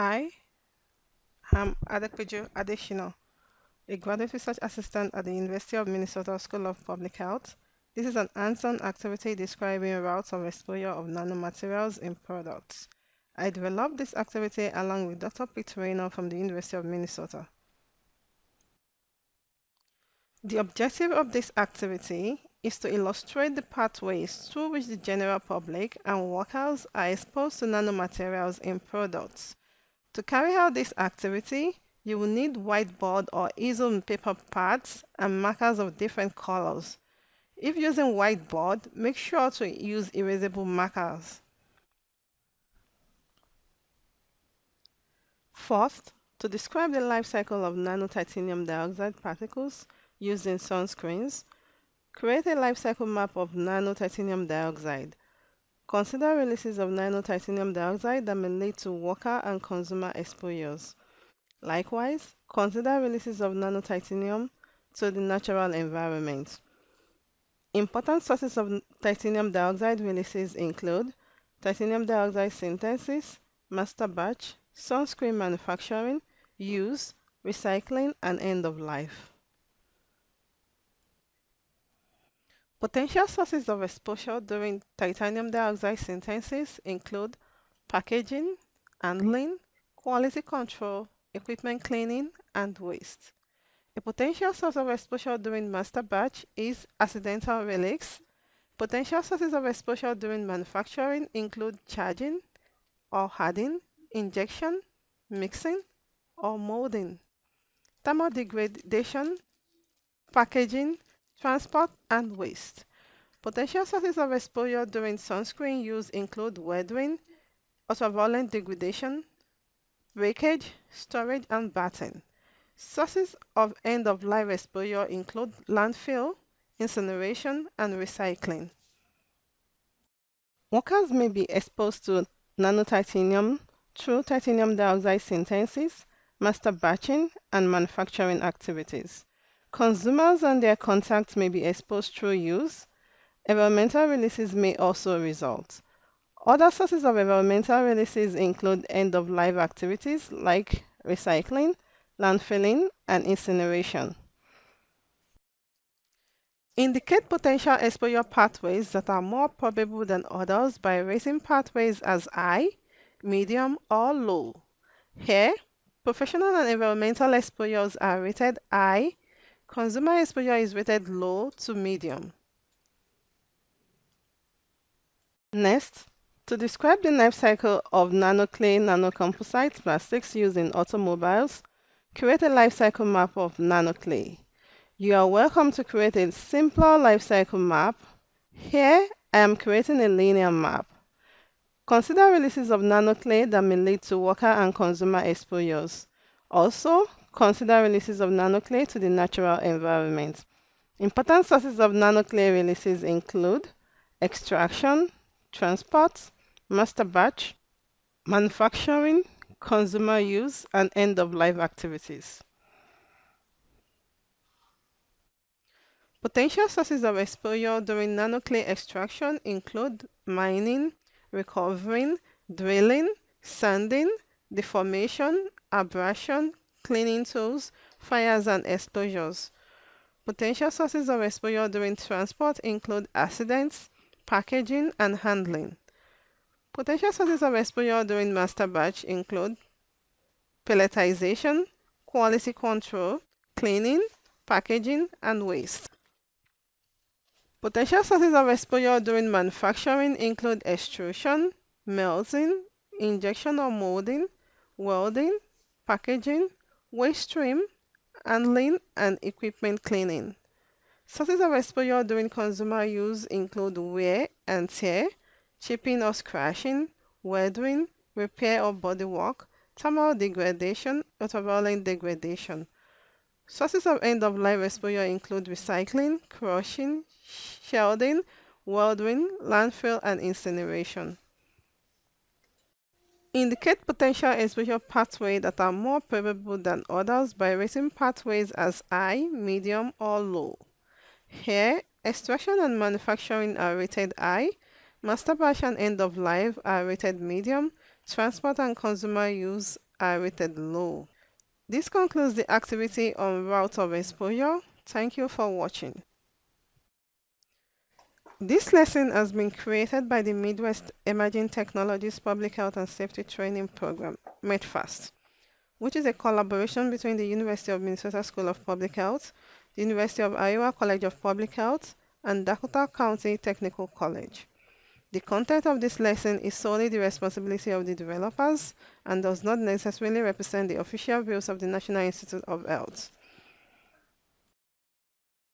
Hi, I'm Adepeju Adeshina, a graduate research assistant at the University of Minnesota School of Public Health. This is an hands-on activity describing routes of exposure of nanomaterials in products. I developed this activity along with Dr. Peter Raynor from the University of Minnesota. The objective of this activity is to illustrate the pathways through which the general public and workers are exposed to nanomaterials in products. To carry out this activity, you will need whiteboard or easel paper pads and markers of different colors. If using whiteboard, make sure to use erasable markers. First, to describe the life cycle of nanotitanium dioxide particles used in sunscreens, create a life cycle map of nanotitanium dioxide. Consider releases of nanotitanium dioxide that may lead to worker and consumer exposures. Likewise, consider releases of nanotitanium to the natural environment. Important sources of titanium dioxide releases include titanium dioxide synthesis, master batch, sunscreen manufacturing, use, recycling, and end of life. Potential sources of exposure during titanium dioxide synthesis include packaging, handling, quality control, equipment cleaning, and waste. A potential source of exposure during master batch is accidental release. Potential sources of exposure during manufacturing include charging or hardening, injection, mixing, or molding, thermal degradation, packaging, transport, and waste. Potential sources of exposure during sunscreen use include weathering, ultraviolet degradation, breakage, storage, and batting. Sources of end-of-life exposure include landfill, incineration, and recycling. Workers may be exposed to nanotitanium through titanium dioxide synthesis, master batching, and manufacturing activities. Consumers and their contacts may be exposed through use. Environmental releases may also result. Other sources of environmental releases include end-of-life activities like recycling, landfilling, and incineration. Indicate potential exposure pathways that are more probable than others by rating pathways as high, medium, or low. Here, professional and environmental exposures are rated high, consumer exposure is rated low to medium. Next, to describe the life cycle of nanoclay nanocomposite plastics used in automobiles, create a life cycle map of nanoclay. You are welcome to create a simpler life cycle map. Here, I am creating a linear map. Consider releases of nanoclay that may lead to worker and consumer exposures. Also, consider releases of nanoclay to the natural environment. Important sources of nanoclay releases include extraction, transport, master batch, manufacturing, consumer use, and end-of-life activities. Potential sources of exposure during nanoclay extraction include mining, recovering, drilling, sanding, deformation, abrasion, cleaning tools, fires, and explosions. Potential sources of exposure during transport include accidents, packaging, and handling. Potential sources of exposure during master batch include pelletization, quality control, cleaning, packaging, and waste. Potential sources of exposure during manufacturing include extrusion, melting, injection or molding, welding, packaging, waste stream, handling, and equipment cleaning. Sources of exposure during consumer use include wear and tear, chipping or scratching, weathering, repair or bodywork, thermal degradation, ultraviolet degradation. Sources of end-of-life exposure include recycling, crushing, shielding, welding, landfill, and incineration. Indicate potential exposure pathways that are more probable than others by rating pathways as high, medium, or low. Here, extraction and manufacturing are rated high, master batch and end of life are rated medium, transport and consumer use are rated low. This concludes the activity on route of exposure. Thank you for watching. This lesson has been created by the Midwest Emerging Technologies Public Health and Safety Training Program, METPHAST, which is a collaboration between the University of Minnesota School of Public Health, the University of Iowa College of Public Health, and Dakota County Technical College. The content of this lesson is solely the responsibility of the developers and does not necessarily represent the official views of the National Institute of Health.